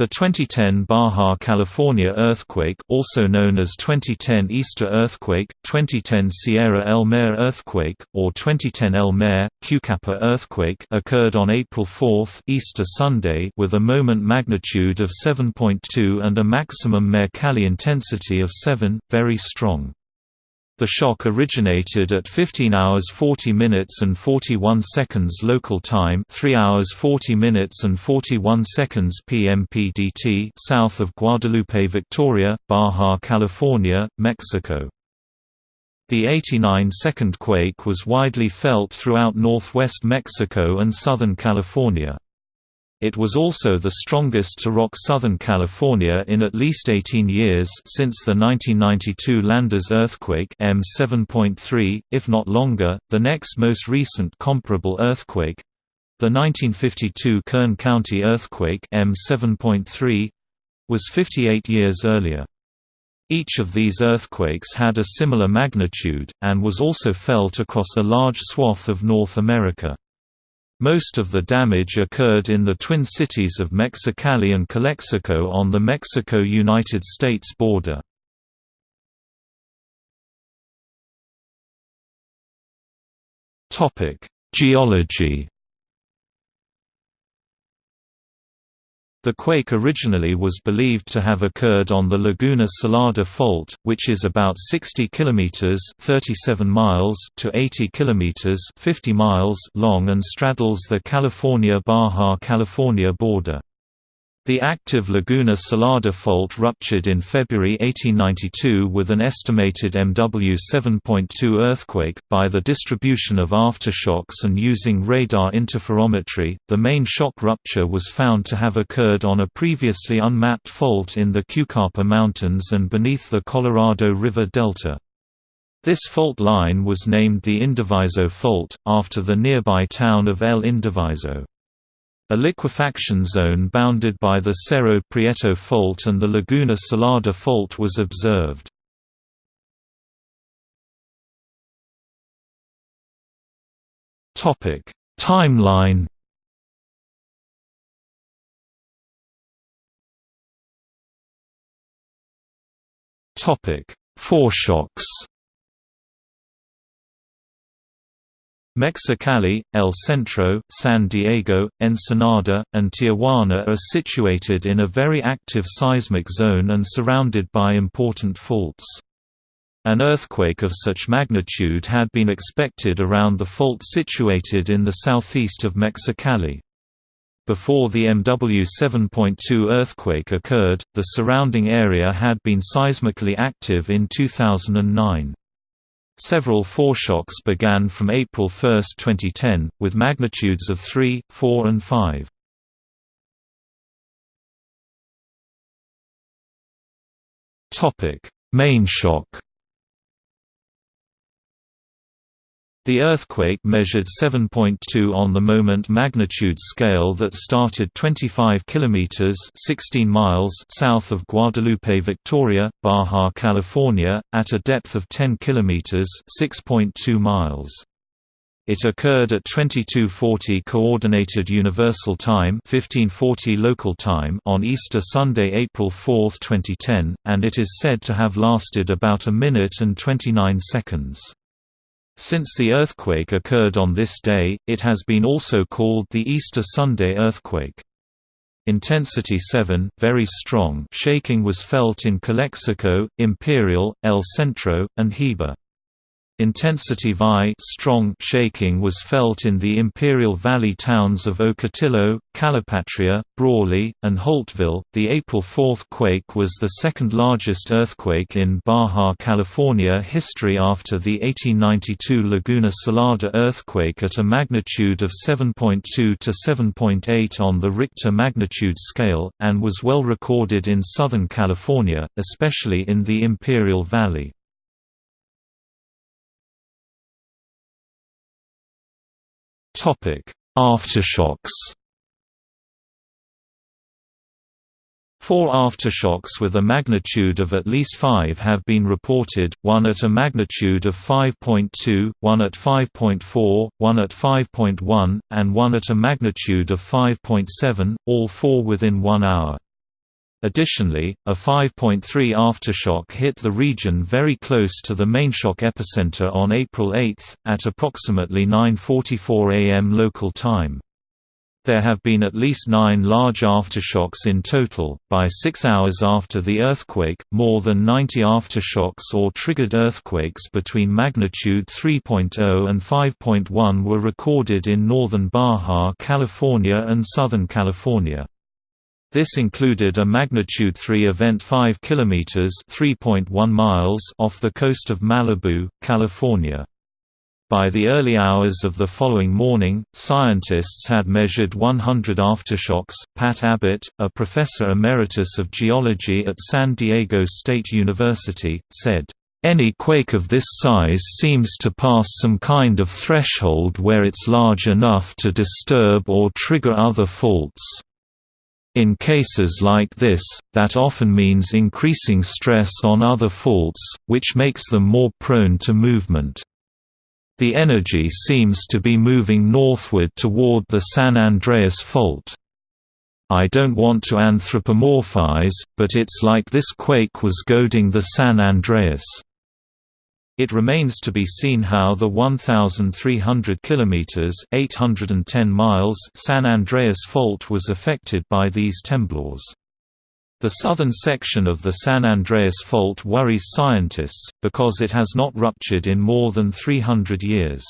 The 2010 Baja California earthquake also known as 2010 Easter earthquake, 2010 Sierra El Mayor earthquake, or 2010 El Mayor, Cucapah earthquake occurred on April 4 Easter Sunday with a moment magnitude of 7.2 and a maximum Mercalli intensity of 7, very strong. The shock originated at 15 hours 40 minutes and 41 seconds local time 3 hours 40 minutes and 41 seconds PMPDT south of Guadalupe Victoria, Baja California, Mexico. The 89-second quake was widely felt throughout northwest Mexico and southern California. It was also the strongest to rock Southern California in at least 18 years since the 1992 Landers earthquake M7.3, if not longer. The next most recent comparable earthquake, the 1952 Kern County earthquake M7.3, was 58 years earlier. Each of these earthquakes had a similar magnitude, and was also felt across a large swath of North America. Most of the damage occurred in the twin cities of Mexicali and Calexico on the Mexico-United States border. Geology The quake originally was believed to have occurred on the Laguna Salada Fault, which is about 60 kilometers (37 miles) to 80 kilometers (50 miles) long and straddles the California-Baja California border. The active Laguna Salada fault ruptured in February 1892 with an estimated MW 7.2 earthquake. By the distribution of aftershocks and using radar interferometry, the main shock rupture was found to have occurred on a previously unmapped fault in the Cucapah Mountains and beneath the Colorado River Delta. This fault line was named the Indiviso Fault, after the nearby town of El Indiviso. A liquefaction zone bounded by the Cerro Prieto Fault and the Laguna Salada Fault was observed. Timeline Foreshocks Mexicali, El Centro, San Diego, Ensenada, and Tijuana are situated in a very active seismic zone and surrounded by important faults. An earthquake of such magnitude had been expected around the fault situated in the southeast of Mexicali. Before the MW 7.2 earthquake occurred, the surrounding area had been seismically active in 2009. Several foreshocks began from April 1, 2010, with magnitudes of 3, 4 and 5. Main shock The earthquake measured 7.2 on the moment magnitude scale that started 25 kilometers (16 miles) south of Guadalupe, Victoria, Baja California, at a depth of 10 kilometers (6.2 miles). It occurred at 2240 Coordinated Universal Time 1540 local time on Easter Sunday, April 4, 2010, and it is said to have lasted about a minute and 29 seconds. Since the earthquake occurred on this day, it has been also called the Easter Sunday earthquake. Intensity 7, very strong shaking was felt in Calexico, Imperial, El Centro, and Heber. Intensity VI strong shaking was felt in the Imperial Valley towns of Ocotillo, Calipatria, Brawley, and Holtville. The April 4 quake was the second largest earthquake in Baja California history after the 1892 Laguna Salada earthquake at a magnitude of 7.2 to 7.8 on the Richter magnitude scale, and was well recorded in Southern California, especially in the Imperial Valley. Aftershocks Four aftershocks with a magnitude of at least 5 have been reported, one at a magnitude of 5.2, one at 5.4, one at 5.1, and one at a magnitude of 5.7, all four within one hour. Additionally, a 5.3 aftershock hit the region very close to the mainshock epicenter on April 8, at approximately 9.44 am local time. There have been at least nine large aftershocks in total. By six hours after the earthquake, more than 90 aftershocks or triggered earthquakes between magnitude 3.0 and 5.1 were recorded in northern Baja California and Southern California. This included a magnitude 3 event 5 kilometers (3.1 miles) off the coast of Malibu, California. By the early hours of the following morning, scientists had measured 100 aftershocks. Pat Abbott, a professor emeritus of geology at San Diego State University, said, any quake of this size seems to pass some kind of threshold where it's large enough to disturb or trigger other faults. In cases like this, that often means increasing stress on other faults, which makes them more prone to movement. The energy seems to be moving northward toward the San Andreas Fault. I don't want to anthropomorphize, but it's like this quake was goading the San Andreas. It remains to be seen how the 1,300 kilometers (810 miles) San Andreas Fault was affected by these temblors. The southern section of the San Andreas Fault worries scientists, because it has not ruptured in more than 300 years.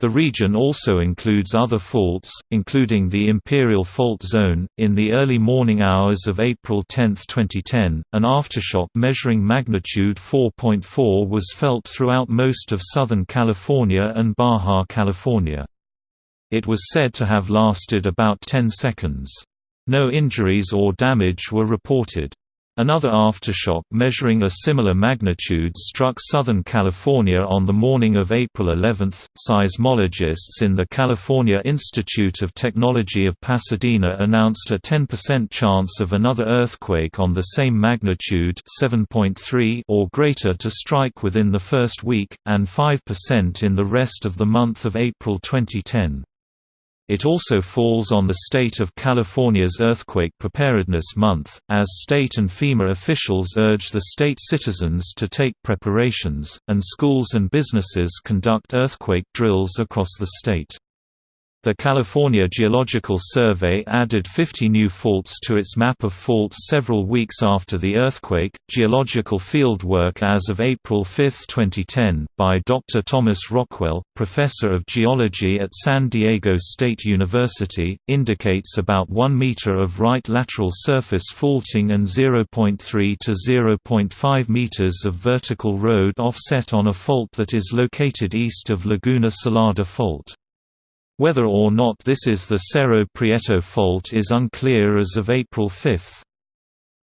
The region also includes other faults, including the Imperial Fault Zone. In the early morning hours of April 10, 2010, an aftershock measuring magnitude 4.4 was felt throughout most of Southern California and Baja California. It was said to have lasted about 10 seconds. No injuries or damage were reported. Another aftershock measuring a similar magnitude struck Southern California on the morning of April 11. Seismologists in the California Institute of Technology of Pasadena announced a 10% chance of another earthquake on the same magnitude 7.3 or greater to strike within the first week, and 5% in the rest of the month of April 2010. It also falls on the state of California's Earthquake Preparedness Month, as state and FEMA officials urge the state citizens to take preparations, and schools and businesses conduct earthquake drills across the state. The California Geological Survey added 50 new faults to its map of faults several weeks after the earthquake. Geological field work as of April 5, 2010, by Dr. Thomas Rockwell, professor of geology at San Diego State University, indicates about 1 meter of right lateral surface faulting and 0.3 to 0.5 meters of vertical road offset on a fault that is located east of Laguna Salada Fault. Whether or not this is the Cerro Prieto fault is unclear as of April 5.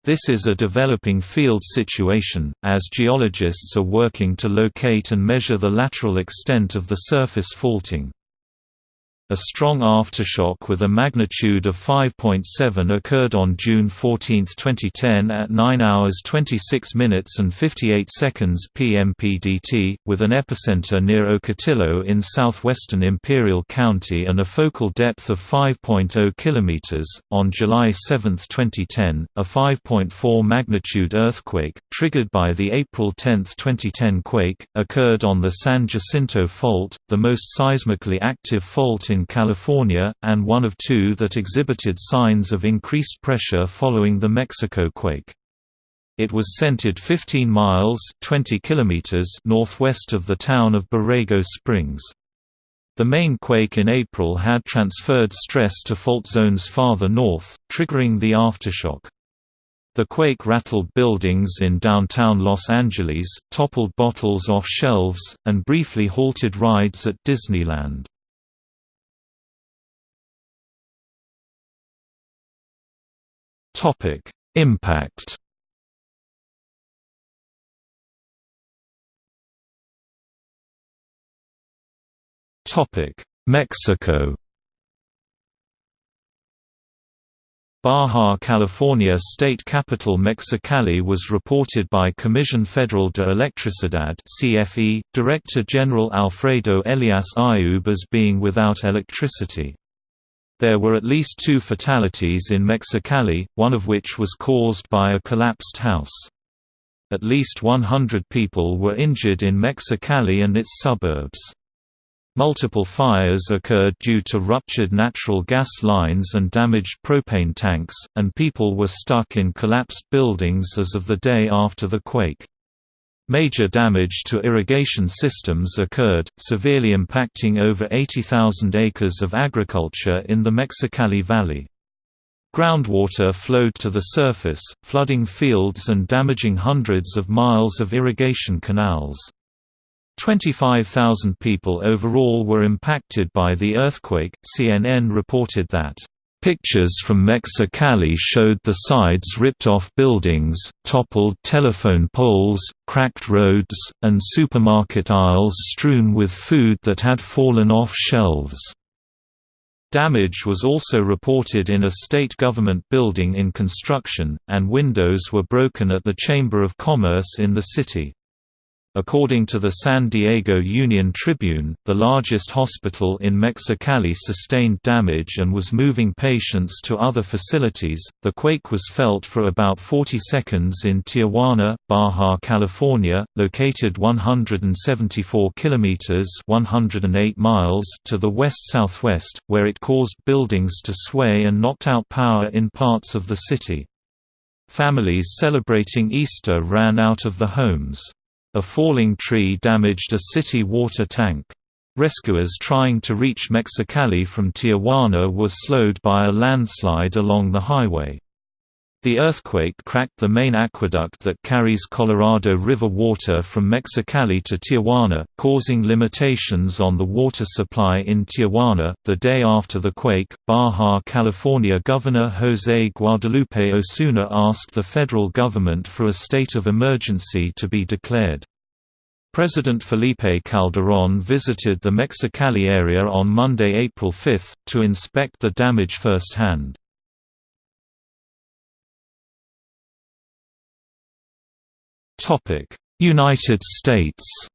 This is a developing field situation, as geologists are working to locate and measure the lateral extent of the surface faulting. A strong aftershock with a magnitude of 5.7 occurred on June 14, 2010 at 9 hours 26 minutes and 58 seconds p.m. PDT, with an epicenter near Ocotillo in southwestern Imperial County and a focal depth of 5.0 km. On July 7, 2010, a 5.4 magnitude earthquake, triggered by the April 10, 2010 quake, occurred on the San Jacinto Fault, the most seismically active fault in in California, and one of two that exhibited signs of increased pressure following the Mexico quake. It was centered 15 miles 20 kilometers northwest of the town of Borrego Springs. The main quake in April had transferred stress to fault zones farther north, triggering the aftershock. The quake rattled buildings in downtown Los Angeles, toppled bottles off shelves, and briefly halted rides at Disneyland. Topic: Impact. Topic: Mexico. Baja California state capital Mexicali was reported by Comisión Federal de Electricidad CFE, Director General Alfredo Elias Ayub as being without electricity. There were at least two fatalities in Mexicali, one of which was caused by a collapsed house. At least 100 people were injured in Mexicali and its suburbs. Multiple fires occurred due to ruptured natural gas lines and damaged propane tanks, and people were stuck in collapsed buildings as of the day after the quake. Major damage to irrigation systems occurred, severely impacting over 80,000 acres of agriculture in the Mexicali Valley. Groundwater flowed to the surface, flooding fields and damaging hundreds of miles of irrigation canals. 25,000 people overall were impacted by the earthquake. CNN reported that Pictures from Mexicali showed the sides ripped off buildings, toppled telephone poles, cracked roads, and supermarket aisles strewn with food that had fallen off shelves. Damage was also reported in a state government building in construction, and windows were broken at the Chamber of Commerce in the city. According to the San Diego Union Tribune, the largest hospital in Mexicali sustained damage and was moving patients to other facilities. The quake was felt for about 40 seconds in Tijuana, Baja California, located 174 kilometers (108 miles) to the west-southwest, where it caused buildings to sway and knocked out power in parts of the city. Families celebrating Easter ran out of the homes. A falling tree damaged a city water tank. Rescuers trying to reach Mexicali from Tijuana were slowed by a landslide along the highway. The earthquake cracked the main aqueduct that carries Colorado River water from Mexicali to Tijuana, causing limitations on the water supply in Tijuana. The day after the quake, Baja California Governor Jose Guadalupe Osuna asked the federal government for a state of emergency to be declared. President Felipe Calderón visited the Mexicali area on Monday, April 5, to inspect the damage firsthand. United States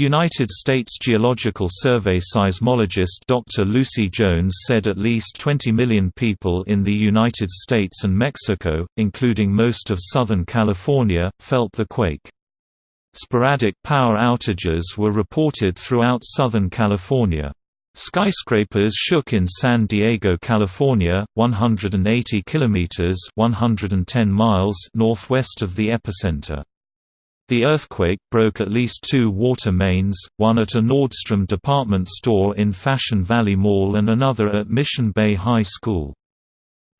United States Geological Survey seismologist Dr. Lucy Jones said at least 20 million people in the United States and Mexico, including most of Southern California, felt the quake. Sporadic power outages were reported throughout Southern California. Skyscrapers shook in San Diego, California, 180 kilometers (110 miles) northwest of the epicenter. The earthquake broke at least two water mains, one at a Nordstrom department store in Fashion Valley Mall and another at Mission Bay High School.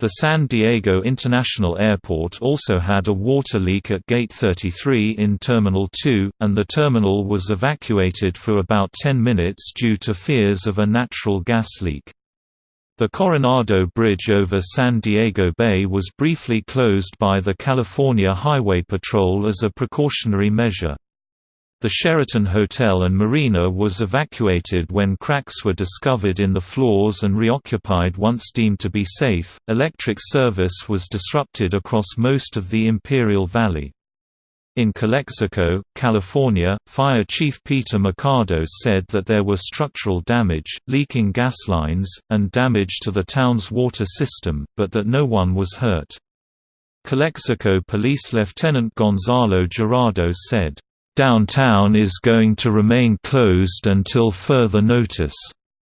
The San Diego International Airport also had a water leak at Gate 33 in Terminal 2, and the terminal was evacuated for about 10 minutes due to fears of a natural gas leak. The Coronado Bridge over San Diego Bay was briefly closed by the California Highway Patrol as a precautionary measure. The Sheraton Hotel and Marina was evacuated when cracks were discovered in the floors and reoccupied once deemed to be safe. Electric service was disrupted across most of the Imperial Valley. In Calexico, California, Fire Chief Peter Mercado said that there were structural damage, leaking gas lines, and damage to the town's water system, but that no one was hurt. Calexico Police Lieutenant Gonzalo Gerardo said, Downtown is going to remain closed until further notice.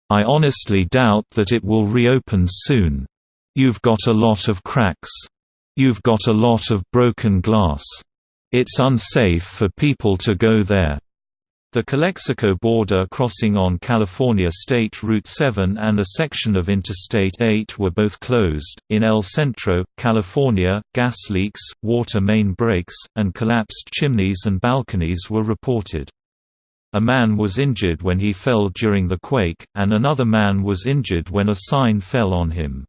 I honestly doubt that it will reopen soon. You've got a lot of cracks. You've got a lot of broken glass. It's unsafe for people to go there. The Calexico border crossing on California State Route 7 and a section of Interstate 8 were both closed. In El Centro, California, gas leaks, water main breaks, and collapsed chimneys and balconies were reported. A man was injured when he fell during the quake, and another man was injured when a sign fell on him.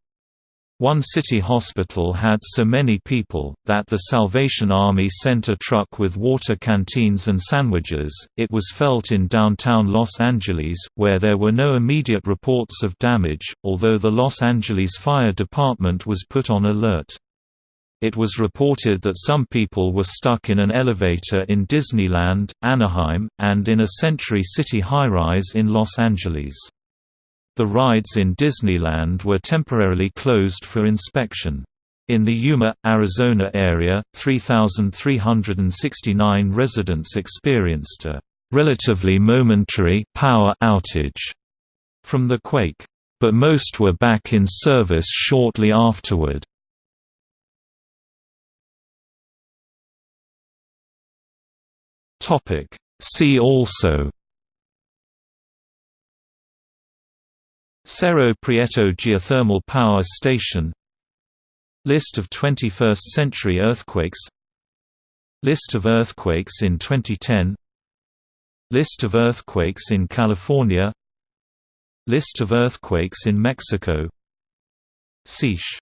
One city hospital had so many people, that the Salvation Army sent a truck with water canteens and sandwiches. It was felt in downtown Los Angeles, where there were no immediate reports of damage, although the Los Angeles Fire Department was put on alert. It was reported that some people were stuck in an elevator in Disneyland, Anaheim, and in a Century City high-rise in Los Angeles. The rides in Disneyland were temporarily closed for inspection. In the Yuma, Arizona area, 3,369 residents experienced a relatively momentary power outage from the quake, but most were back in service shortly afterward. See also Cerro Prieto Geothermal Power Station. List of 21st-century earthquakes. List of earthquakes in 2010 List of earthquakes in California. List of earthquakes in Mexico. Siche